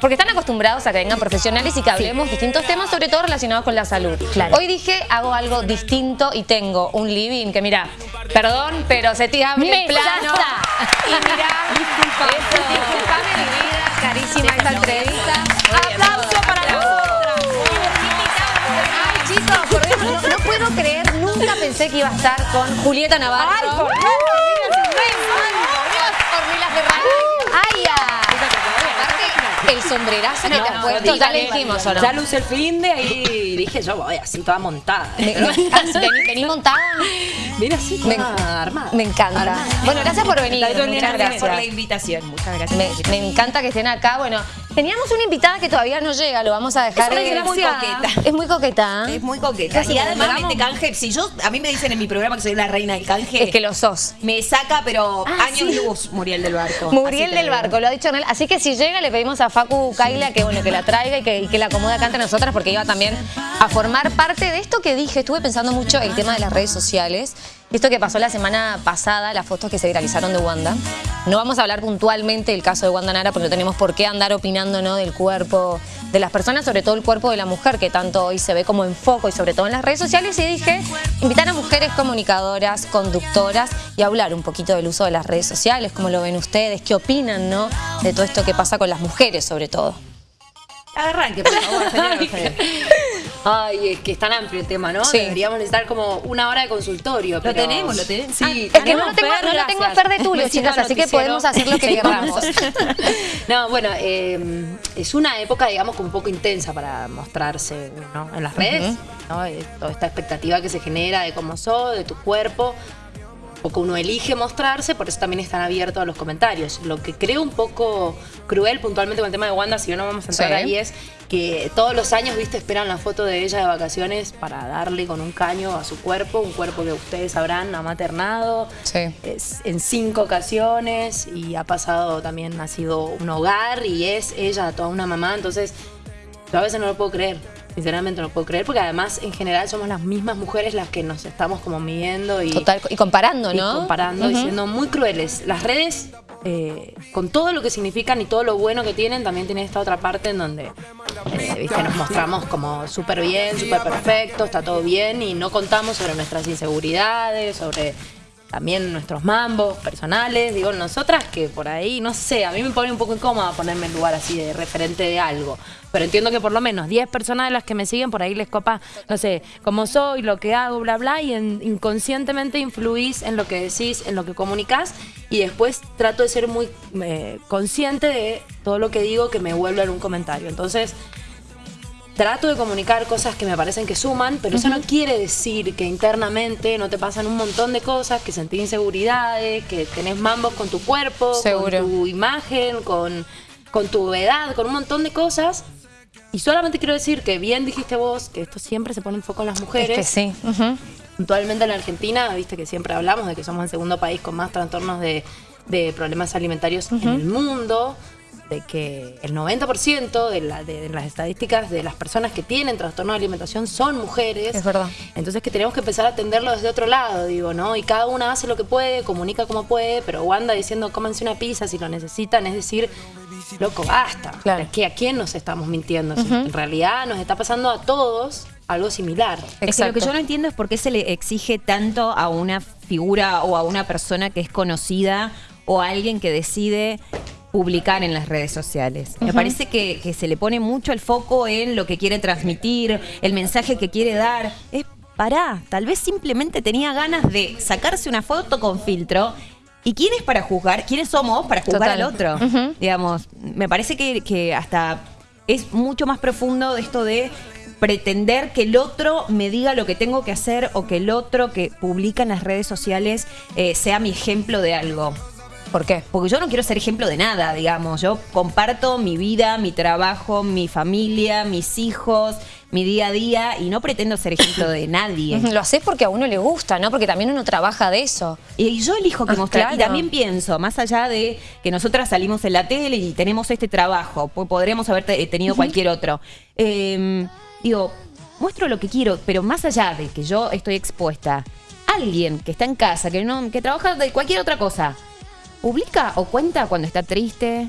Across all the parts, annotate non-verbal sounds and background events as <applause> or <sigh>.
porque están acostumbrados a que vengan profesionales y que hablemos distintos temas, sobre todo relacionados con la salud. Hoy dije, hago algo distinto y tengo un living que, mira, perdón, pero se te abre el plano. Y mira, disculpame mi vida, carísima esta entrevista. Aplauso para nosotras. Ay, chicos, no, no puedo creer, nunca pensé que iba a estar con Julieta Navarro. Ay, por Dios. Ay. El sombrerazo que te has puesto, ya le dijimos, ¿o no? Ya luce el fin de ahí dije yo voy así toda montada. Vení, vení montada. Mira así Me, toda armada. me encanta. Armada. Bueno, gracias por venir. Muchas gracias por la invitación. Muchas gracias. Me, me encanta que estén acá. Bueno, teníamos una invitada que todavía no llega, lo vamos a dejar. Es eh, muy coqueta. Es muy coqueta. ¿eh? Es muy coqueta. ¿Qué Y además ¿Vamos? mete canje. Si yo, a mí me dicen en mi programa que soy la reina del canje, Es que lo sos. me saca, pero Ah, años sí. luz, Muriel del Barco. Muriel del digo. Barco, lo ha dicho Nel. Así que si llega le pedimos a Facu Kaila que bueno que la traiga y que, y que la acomode acá entre nosotras porque iba también a formar parte de esto que dije. Estuve pensando mucho el tema de las redes sociales. Esto que pasó la semana pasada, las fotos que se viralizaron de Wanda. No vamos a hablar puntualmente del caso de Wanda Nara porque no tenemos por qué andar opinando ¿no? del cuerpo de las personas, sobre todo el cuerpo de la mujer, que tanto hoy se ve como en foco y sobre todo en las redes sociales. Y dije, invitar a mujeres comunicadoras, conductoras y hablar un poquito del uso de las redes sociales, cómo lo ven ustedes, qué opinan ¿no? de todo esto que pasa con las mujeres sobre todo. Arranque, por favor, señora. <laughs> Ay, es que es tan amplio el tema, ¿no? Sí. Deberíamos necesitar como una hora de consultorio. Lo pero- tenemos, lo tenemos. Sí, Es que no lo tengo, no lo tengo a Fer de Tulio, <laughs> chicas, así que podemos hacer lo que <laughs> queramos. <laughs> No, bueno, eh, es una época, digamos, como un poco intensa para mostrarse ¿no? en las redes, ¿no? Eh, Toda esta expectativa que se genera de cómo sos, de tu cuerpo. Poco uno elige mostrarse, por eso también están abiertos a los comentarios. Lo que creo un poco cruel puntualmente con el tema de Wanda, si no vamos a entrar Sí. ahí, es que todos los años, viste, esperan la foto de ella de vacaciones para darle con un caño a su cuerpo, un cuerpo que ustedes sabrán ha maternado Sí. es en cinco ocasiones y ha pasado también, ha sido un hogar y es ella toda una mamá, entonces yo a veces no lo puedo creer, sinceramente no puedo creer, porque además en general somos las mismas mujeres las que nos estamos como midiendo y, Total, y comparando, y ¿no? comparando y Ujú. siendo muy crueles. Las redes, eh, con todo lo que significan y todo lo bueno que tienen, también tienen esta otra parte en donde eh, ¿viste? nos mostramos como súper bien, súper perfecto, está todo bien y no contamos sobre nuestras inseguridades, sobre también nuestros mambos personales. Digo, nosotras que por ahí, no sé, a mí me pone un poco incómoda ponerme en lugar así de referente de algo. Pero entiendo que por lo menos 10 personas de las que me siguen por ahí les copa, no sé, cómo soy, lo que hago, bla, bla, y en- inconscientemente influís en lo que decís, en lo que comunicás, y después trato de ser muy eh, consciente de todo lo que digo que me vuelve en un comentario. Entonces, trato de comunicar cosas que me parecen que suman, pero eso no quiere decir que internamente no te pasan un montón de cosas, que sentís inseguridades, que tenés mambos con tu cuerpo, Seguro. con tu imagen, con, con tu edad, con un montón de cosas. Y solamente quiero decir que bien dijiste vos que esto siempre se pone en foco en las Es mujeres. que sí. ujú. Puntualmente en Argentina, viste que siempre hablamos de que somos el segundo país con más trastornos de, de problemas alimentarios en el mundo, de que el 90% de, la- de las estadísticas de las personas que tienen trastorno de alimentación son mujeres. Es verdad. Entonces que tenemos que empezar a atenderlo desde otro lado, digo, ¿no? Y cada una hace lo que puede, comunica como puede, pero Wanda diciendo cómanse una pizza si lo necesitan, es decir, loco, basta. Claro. Es que a quién nos estamos mintiendo. Si En realidad nos está pasando a todos algo similar. Es que lo que yo no entiendo es por qué se le exige tanto a una figura o a una persona que es conocida o a alguien que decide publicar en las redes sociales. Me parece que, que se le pone mucho el foco en lo que quiere transmitir, el mensaje que quiere dar. Es pará, tal vez simplemente tenía ganas de sacarse una foto con filtro. ¿Y quién es para juzgar? ¿Quiénes somos para juzgar Total. al otro? Digamos, me parece que, que hasta es mucho más profundo esto de pretender que el otro me diga lo que tengo que hacer o que el otro que publica en las redes sociales eh, sea mi ejemplo de algo. ¿Por qué? Porque yo no quiero ser ejemplo de nada, digamos. Yo comparto mi vida, mi trabajo, mi familia, mis hijos, mi día a día y no pretendo ser ejemplo de <laughs> nadie. Lo haces porque a uno le gusta, ¿no? Porque también uno trabaja de eso. Y yo elijo que Ah, mostrar. Y también pienso, más allá de que nosotras salimos en la tele y tenemos este trabajo, podríamos haber te- tenido cualquier otro. Eh, digo, muestro lo que quiero, pero más allá de que yo estoy expuesta, alguien que está en casa, que no, que trabaja de cualquier otra cosa, publica o cuenta cuando está triste,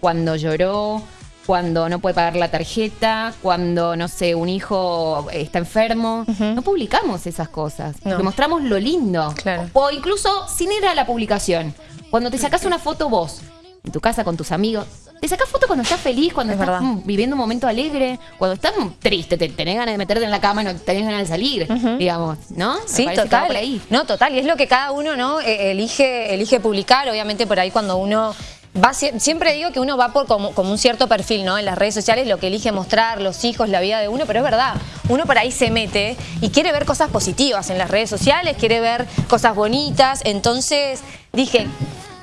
cuando lloró, cuando no puede pagar la tarjeta, cuando, no sé, un hijo está enfermo. No publicamos esas cosas. No. Mostramos lo lindo. Claro. O incluso sin ir a la publicación. Cuando te sacas una foto vos, en tu casa con tus amigos, te sacas foto cuando estás feliz, cuando Es estás mm, viviendo un momento alegre, cuando estás mm, triste, te tenés ganas de meterte en la cama y no tenés ganas de salir, digamos, ¿no? Sí, total. ahí. No, total. Y es lo que cada uno no Eh, elige, elige publicar. Obviamente por ahí cuando uno va sie- siempre digo que uno va por como, como un cierto perfil, ¿no? En las redes sociales, lo que elige mostrar, los hijos, la vida de uno, pero es verdad. Uno por ahí se mete y quiere ver cosas positivas en las redes sociales, quiere ver cosas bonitas. Entonces dije.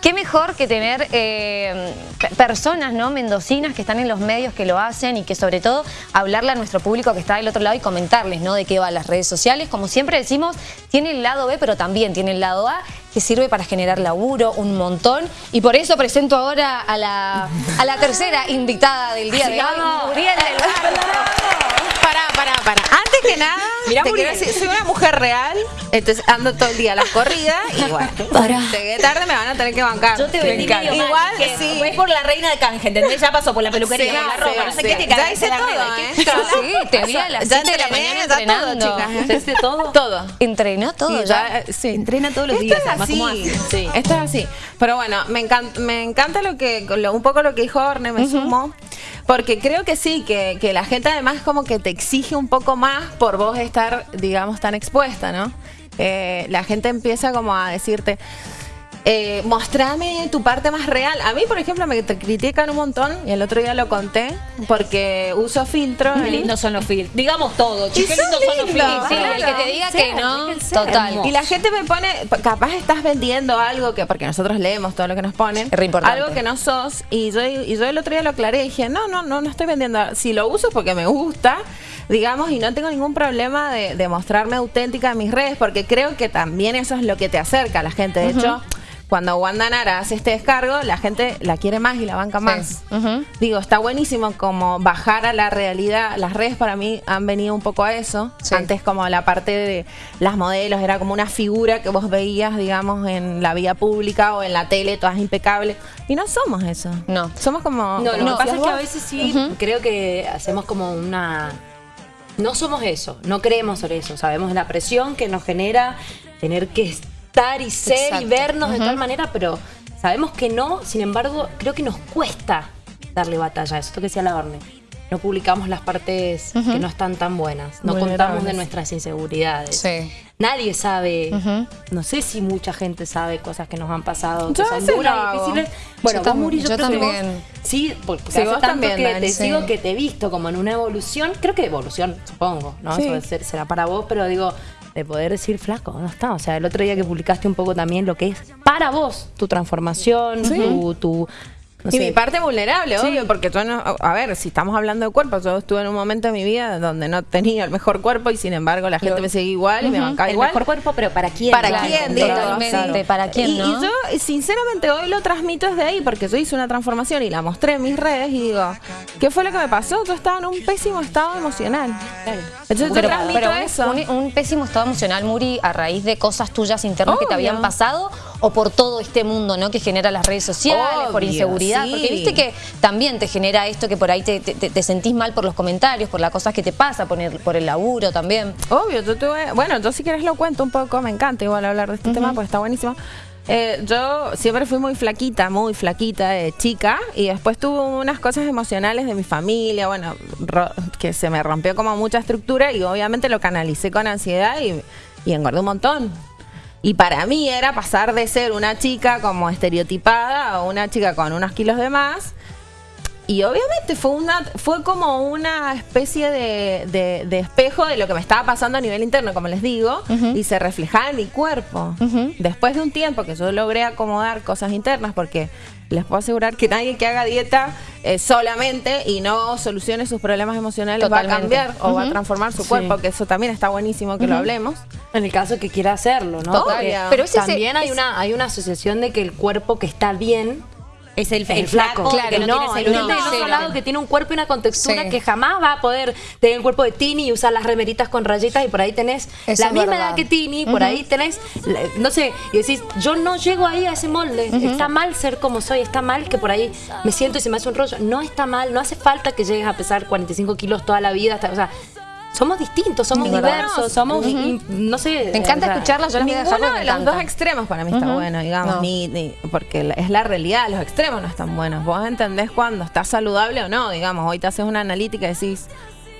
Qué mejor que tener eh, pe- personas ¿no? mendocinas que están en los medios que lo hacen y que sobre todo hablarle a nuestro público que está del otro lado y comentarles ¿no? de qué van las redes sociales. Como siempre decimos, tiene el lado B, pero también tiene el lado A que sirve para generar laburo un montón. Y por eso presento ahora a la, a la tercera invitada del día de hoy. Muriel del Barrio. Pará, pará, pará. Antes que nada, Mirá, te quiero decir, soy una mujer real, entonces ando todo el día a las corridas y bueno, llegué tarde me van a tener que bancar. Yo te vendí Me medio mal, Igual, dije, sí. Es por la reina de canje, ¿entendés? Ya pasó por la peluquería, Sí, por la ropa, sí, no sé sí. qué, te Ya cagaste hice la todo. ¿eh? Sí, te vi a las Ya 7 de la entrené, mañana ya todo, entrenando. chicas. ¿Ustedes todo? Todo. Entrenó todo Y ya. ya, eh, sí. Entrena todos los Esto días, es además, ¿cómo así. Sí, esto es así. Pero bueno, me encanta, me encanta lo que, lo- un poco lo que dijo Orne, me sumo. Porque creo que sí, que, que la gente además como que te exige un poco más por vos estar, digamos, tan expuesta, ¿no? Eh, la gente empieza como a decirte, eh, mostrame tu parte más real. A mí, por ejemplo, me critican un montón, y el otro día lo conté, porque uso filtro. Qué lindos son los filtros. Digamos todo, qué lindos son los filtros. Sí, el que te Claro. diga Sí, que no, total. Y la gente me pone, capaz estás vendiendo algo que, porque nosotros leemos todo lo que nos ponen, Es re importante. algo que no sos, y yo, y yo el otro día lo aclaré y dije, no, no, no, no estoy vendiendo, si lo uso es porque me gusta, digamos, y no tengo ningún problema de, de mostrarme auténtica en mis redes, porque creo que también eso es lo que te acerca a la gente. De hecho, cuando Wanda Nara hace este descargo, la gente la quiere más y la banca más. Digo, está buenísimo como bajar a la realidad. Las redes para mí han venido un poco a eso. Sí. Antes como la parte de las modelos era como una figura que vos veías, digamos, en la vía pública o en la tele, todas impecables. Y no somos eso. No. Somos como... No, como lo que pasa es que a veces sí, creo que hacemos como una... No somos eso, no creemos sobre eso. Sabemos la presión que nos genera tener que estar y ser Exacto. y vernos de tal manera, pero sabemos que no, sin embargo, creo que nos cuesta darle batalla a eso. Esto que decía la Orne. No publicamos las partes que no están tan buenas, no contamos de nuestras inseguridades. Sí. Nadie sabe, no sé si mucha gente sabe cosas que nos han pasado, que Yo a son duras y difíciles. Bueno, Yo vos, Muri, yo, yo creo que vos- también. sí, porque Sí, hace tanto también, que Dani, te sí. sigo que te he visto como en una evolución, creo que evolución, supongo, ¿no? Sí. Eso será para vos, pero digo, de poder decir, flaco, no está. O sea, el otro día que publicaste un poco también lo que es para vos, tu transformación, tu, tu, no y sé, mi parte vulnerable, Sí. obvio, porque yo no, a ver, si estamos hablando de cuerpo, yo estuve en un momento de mi vida donde no tenía el mejor cuerpo y sin embargo la gente me seguía igual y me bancaba El igual. mejor cuerpo, pero ¿para quién? ¿Para Claro, quién? Digo, totalmente. claro. ¿Para quién, y, no? y yo, sinceramente, hoy lo transmito desde ahí porque yo hice una transformación y la mostré en mis redes y digo, ¿qué fue lo que me pasó? Yo estaba en un pésimo estado emocional. Entonces yo transmito pero un- eso. Un, un pésimo estado emocional, Muri, a raíz de cosas tuyas internas que te habían pasado o por todo este mundo ¿no? que genera las redes sociales, por inseguridad. sí. Porque viste que también te genera esto que por ahí te, te- te sentís mal por los comentarios, por las cosas que te pasa, por el, por el laburo también. Obvio, yo tuve, bueno, yo si quieres lo cuento un poco, me encanta igual hablar de este tema porque está buenísimo. Eh, yo siempre fui muy flaquita, muy flaquita de chica y después tuve unas cosas emocionales de mi familia, bueno, que se me rompió como mucha estructura y obviamente lo canalicé con ansiedad y, y engordé un montón. Y para mí era pasar de ser una chica como estereotipada a una chica con unos kilos de más. Y obviamente fue una fue como una especie de, de- de espejo de lo que me estaba pasando a nivel interno, como les digo, y se reflejaba en mi cuerpo. Después de un tiempo que yo logré acomodar cosas internas, porque les puedo asegurar que nadie que haga dieta eh, solamente y no solucione sus problemas emocionales va a cambiar o va a transformar su cuerpo, que eso también está buenísimo que lo hablemos. en el caso que quiera hacerlo, ¿no? Porque Pero es- también hay es- una hay una asociación de que el cuerpo que está bien Es el, el flaco, claro, que no, no, tiene el celulitis no, del otro cero. lado que tiene un cuerpo y una contextura Sí. que jamás va a poder tener el cuerpo de Tini y usar las remeritas con rayitas y por ahí tenés Eso la misma verdad. edad que Tini, por ahí tenés, no sé, y decís, yo no llego ahí a ese molde, está mal ser como soy, está mal que por ahí me siento y se me hace un rollo, no está mal, no hace falta que llegues a pesar 45 kilos toda la vida, hasta- o sea, somos distintos, somos verdad. diversos, somos, no sé. Me encanta o sea, escucharlas, yo las Ninguno porque de los dos extremos para mí está bueno, digamos, No. ni, ni- porque es la realidad, los extremos no están buenos. Vos entendés cuando estás saludable o no, digamos, hoy te haces una analítica y decís,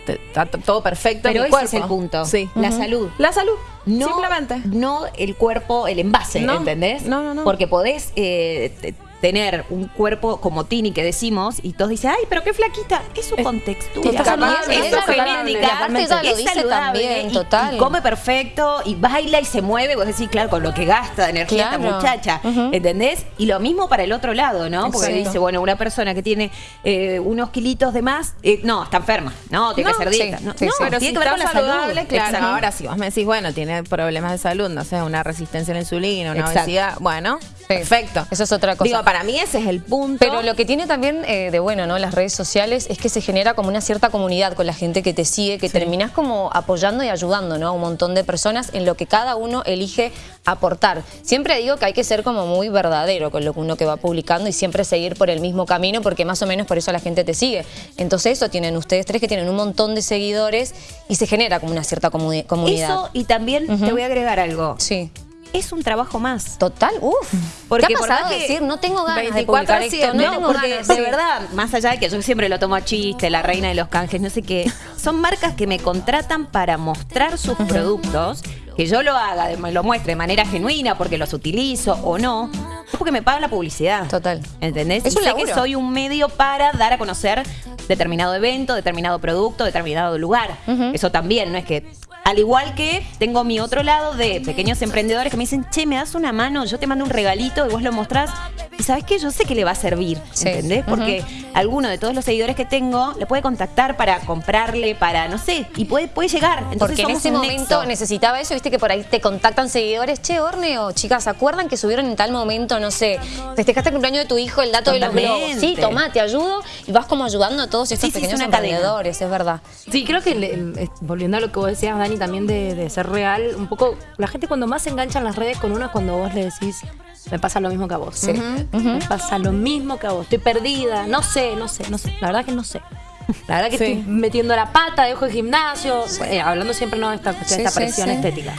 te- está todo perfecto. en Pero mi ese cuerpo. es el punto. Sí. La salud. La salud, No, simplemente. no el cuerpo, el envase, ¿entendés? no, no, no. Porque podés eh, te- tener un cuerpo como Tini que decimos y todos dicen, ay, pero qué flaquita. Es su contextura. saludable, es es su genética. Y aparte ella lo es dice saludable también, y- total. Y come perfecto y baila y se mueve. Vos decís, claro, con lo que gasta de energía Claro. esta muchacha. ¿Entendés? Y lo mismo para el otro lado, ¿no? Porque Exacto. dice, bueno, una persona que tiene eh, unos kilitos de más, eh, no, está enferma. No, tiene No, que hacer dieta. sí, no, sí, no, sí. Pero tiene si que ver con la saludable, salud. claro. Exacto. Ahora, si vos me decís, bueno, tiene problemas de salud, no sé, una resistencia a la insulina, una Exacto. obesidad, bueno, perfecto. Eso es otra cosa. Digo, para mí ese es el punto. Pero lo que tiene también eh, de bueno, ¿no? Las redes sociales es que se genera como una cierta comunidad con la gente que te sigue, que terminás como apoyando y ayudando, ¿no? A un montón de personas en lo que cada uno elige aportar. Siempre digo que hay que ser como muy verdadero con lo que uno que va publicando y siempre seguir por el mismo camino porque más o menos por eso la gente te sigue. Entonces eso tienen ustedes tres que tienen un montón de seguidores y se genera como una cierta comuni- comunidad. Eso, y también te voy a agregar algo. Sí. Es un trabajo más. Total, uff. Porque ¿Qué ha por pasado más decir, no tengo ganas de 24 publicar esto, 7, no, No, tengo porque ganas. de Sí. verdad, más allá de que yo siempre lo tomo a chiste, la reina de los canjes, no sé qué, son marcas que me contratan para mostrar sus productos, que yo lo haga, lo muestre de manera genuina porque los utilizo o no, es porque me pagan la publicidad. Total. ¿Entendés? Es y un sé que soy un medio para dar a conocer determinado evento, determinado producto, determinado lugar. Eso también, no es que. Al igual que tengo mi otro lado de pequeños emprendedores que me dicen, che, me das una mano, yo te mando un regalito y vos lo mostrás. Y sabes qué, yo sé que le va a servir, Sí. ¿entendés? Porque alguno de todos los seguidores que tengo le puede contactar para comprarle, para, no sé, y puede, puede llegar. Entonces Porque en ese un momento nexo. necesitaba eso, viste que por ahí te contactan seguidores, che, Orne, o chicas, ¿se acuerdan que subieron en tal momento, no sé, festejaste el cumpleaños de tu hijo, el dato de los globos? Totalmente. Sí, tomá, te ayudo y vas como ayudando a todos estos Sí, sí, es pequeños una cadena. emprendedores, es verdad. Sí, creo que le- es- volviendo a lo que vos decías, Dani, también de, de ser real, un poco, la gente cuando más se engancha en las redes con uno es cuando vos le decís, me pasa lo mismo que a vos. Sí. Me pasa lo mismo que a vos. Estoy perdida, no sé, no sé, no sé. La verdad que no sé. La verdad que Sí. estoy metiendo la pata, dejo el gimnasio, eh, hablando siempre no de esta cuestión, Sí, esta presión estética.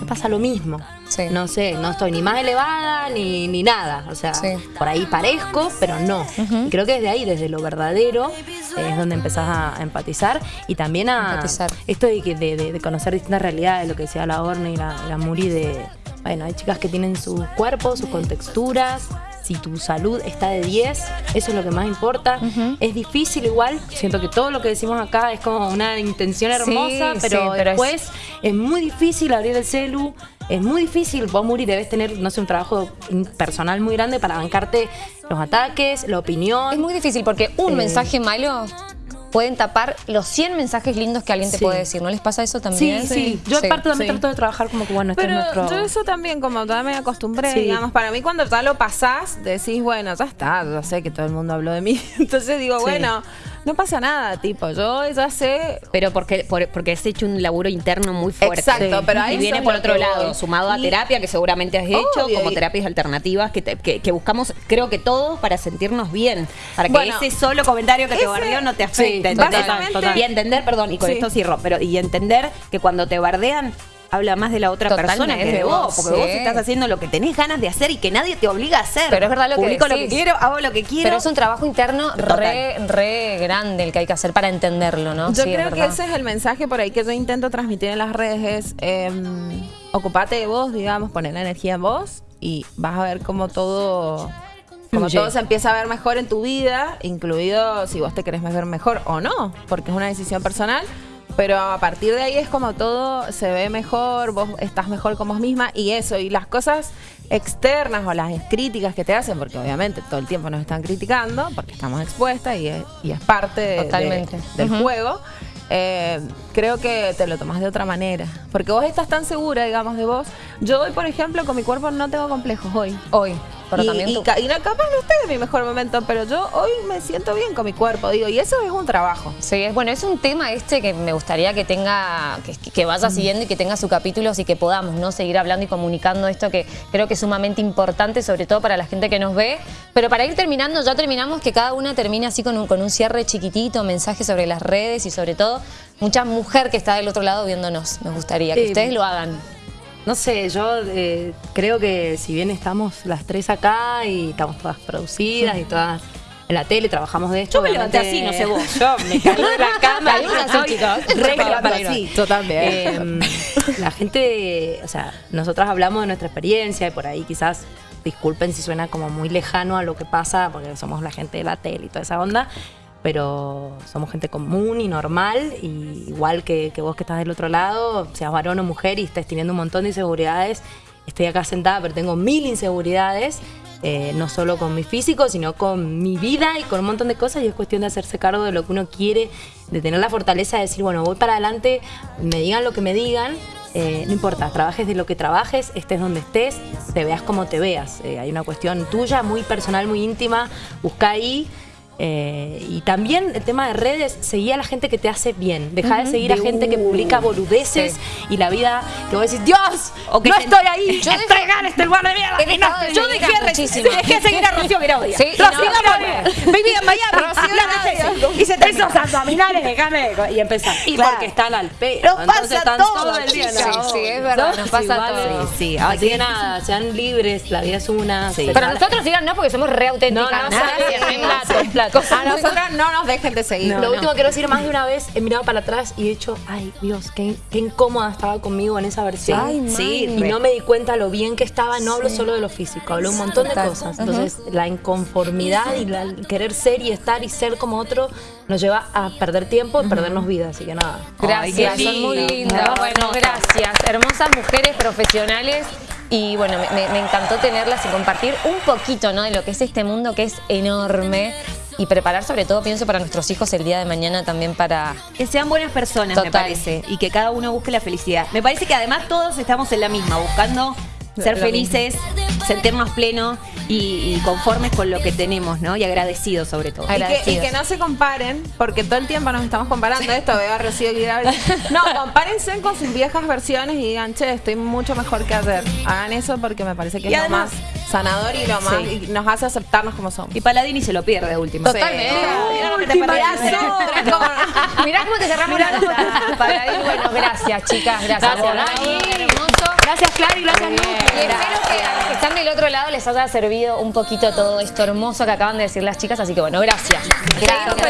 Me pasa lo mismo. Sí. No sé, no estoy ni más elevada ni, ni nada. O sea, por ahí parezco, pero no. Creo que desde ahí, desde lo verdadero, eh, es donde empezás a empatizar y también a Empatizar. esto de, de, de- conocer distintas realidades, lo que decía la Orne y la, y la Muri de, bueno, hay chicas que tienen sus cuerpos, sus contexturas, si tu salud está de 10, eso es lo que más importa. Es difícil igual, siento que todo lo que decimos acá es como una intención hermosa, Sí, pero, sí, pero es- después es... muy difícil abrir el celu, es muy difícil, vos Muri debes tener, no sé, un trabajo personal muy grande para bancarte los ataques, la opinión. Es muy difícil porque un Eh. mensaje malo pueden tapar los 100 mensajes lindos que alguien te Sí. puede decir. ¿No les pasa eso Sí, también? sí, Yo aparte también sí. trato de trabajar como que, bueno, este Pero es nuestro... yo eso también, como ya me acostumbré, Sí. digamos, para mí cuando ya lo pasás, decís, bueno, ya está, ya sé que todo el mundo habló de mí. <laughs> Entonces digo, Sí. bueno, no pasa nada, tipo, yo ya sé... Pero porque, por- porque has hecho un laburo interno muy fuerte. Exacto, pero a y viene por otro lado, voy. sumado a Y- terapia que seguramente has hecho, Obvio, como y- terapias alternativas que, te- que- que buscamos, creo que todos para sentirnos bien, para que Bueno, ese solo comentario que te bardeó no te Sí, afecte. ¿entendés? básicamente- Y entender, perdón, y con Sí. esto cierro, pero y entender que cuando te bardean habla más de la otra persona que de vos, porque sí. vos estás haciendo lo que tenés ganas de hacer y que nadie te obliga a hacer. Pero es verdad lo que Publico lo que decís. quiero, hago lo que quiero. Pero es un trabajo interno re, re grande el que hay que hacer para entenderlo, ¿no? Yo Sí, es creo que ese es el mensaje por ahí que yo intento transmitir en las redes, es em, ocupate de vos, digamos, poner la energía en vos y vas a ver cómo todo... Como todo se empieza a ver mejor en tu vida, incluido si vos te querés ver mejor o no, porque es una decisión personal. Pero a partir de ahí es como todo se ve mejor, vos estás mejor con vos misma y eso, y las cosas externas o las críticas que te hacen, porque obviamente todo el tiempo nos están criticando, porque estamos expuestas y es, y es parte de- de- del juego, eh, creo que te lo tomas de otra manera. Porque vos estás tan segura, digamos, de vos. Yo hoy, por ejemplo, con mi cuerpo no tengo complejos hoy. Hoy. Pero y, también y tú. capaz no estoy en mi mejor momento, pero yo hoy me siento bien con mi cuerpo, digo, y eso es un trabajo. Sí, es bueno, es un tema este que me gustaría que tenga, que, que vaya siguiendo y que tenga sus capítulos y que podamos no seguir hablando y comunicando esto que creo que es sumamente importante, sobre todo para la gente que nos ve. Pero para ir terminando, ya terminamos, que cada una termine así con un, con un cierre chiquitito, mensaje sobre las redes y sobre todo mucha mujer que está del otro lado viéndonos. Me gustaría que ustedes lo hagan. No sé, yo eh, creo que si bien estamos las tres acá y estamos todas producidas y todas en la tele, trabajamos de esto. Yo me levanté así, no sé vos. <laughs> Yo me caí de la <laughs> cama. Así, estoy chicos. re Para así. También. Eh, la gente, o sea, nosotras hablamos de nuestra experiencia y por ahí quizás, disculpen si suena como muy lejano a lo que pasa, porque somos la gente de la tele y toda esa onda, pero somos gente común y normal, y igual que, vos que estás del otro lado, seas varón o mujer y estés teniendo un montón de inseguridades, estoy acá sentada, pero tengo mil inseguridades. eh, no solo con mi físico, sino con mi vida y con un montón de cosas y es cuestión de hacerse cargo de lo que uno quiere, de tener la fortaleza de decir, bueno, voy para adelante, me digan lo que me digan, eh, no importa, trabajes de lo que trabajes, estés donde estés, te veas como te veas. Eh, hay una cuestión tuya, muy personal, muy íntima, busca ahí. Eh, y también el tema de redes, seguí a la gente que te hace bien. Deja de seguir a gente que publica boludeces y la vida que vos decís, Dios, O que no estoy ahí, Yo estoy acá en este lugar de mierda. He y no dejado de estoy". seguir yo dejé, a dejé de seguir a Rocío Guiraudia. Sí, Rocío no, vivía en Miami, Rocío la. Y se te esos abdominales, déjame. Y empezar. Y Claro. porque están al pedo. Nos entonces pasa están todo, todo el día en la chicas. boca. Sí, sí, es verdad, nos pasa todo. Sí, sí. Así que nada, sean libres, la vida es una. Pero nosotros digan no porque somos re auténticas. No, no, <laughs> <laughs> A nosotras no nos dejen de seguir. Lo último que quiero decir, más de una vez he mirado para atrás y he dicho, ay Dios, qué, qué incómoda estaba conmigo en esa versión. Ay, Sí, y no me di cuenta lo bien que estaba, no hablo solo de lo físico, hablo un montón de Total. cosas. Entonces, la inconformidad y la- el querer ser y estar y ser como otro nos lleva a perder tiempo y perdernos vida, así que nada. Gracias, Ay, son muy lindo. lindas. Bueno, gracias. Hermosas mujeres profesionales. Y bueno, me, me- me encantó tenerlas y compartir un poquito ¿no? de lo que es este mundo que es enorme. Y preparar sobre todo, pienso, para nuestros hijos el día de mañana también para... Que sean buenas personas, me parece. Y que cada uno busque la felicidad. Me parece que además todos estamos en la misma, buscando ser Lo felices, sentirnos plenos y, y conformes con lo que tenemos, ¿no? Y agradecidos sobre todo. Y que, y Agradecidos. que no se comparen, porque todo el tiempo nos estamos comparando esto, veo a Rocío Guiraudia. <laughs> No, compárense con sus viejas versiones y digan, che, estoy mucho mejor que ayer. Hagan eso porque me parece que Y es además- lo más sanador y lo más Sí. y nos hace aceptarnos como somos. Y Paladini se lo pierde de última. Totalmente. Razón. <laughs> Mirá cómo te cerramos la ir, bueno, gracias, chicas. Gracias. Gracias. Gracias, Clary, gracias, Lu. Y espero que a los que están del otro lado les haya servido un poquito todo esto hermoso que acaban de decir las chicas. Así que bueno, gracias. Gracias.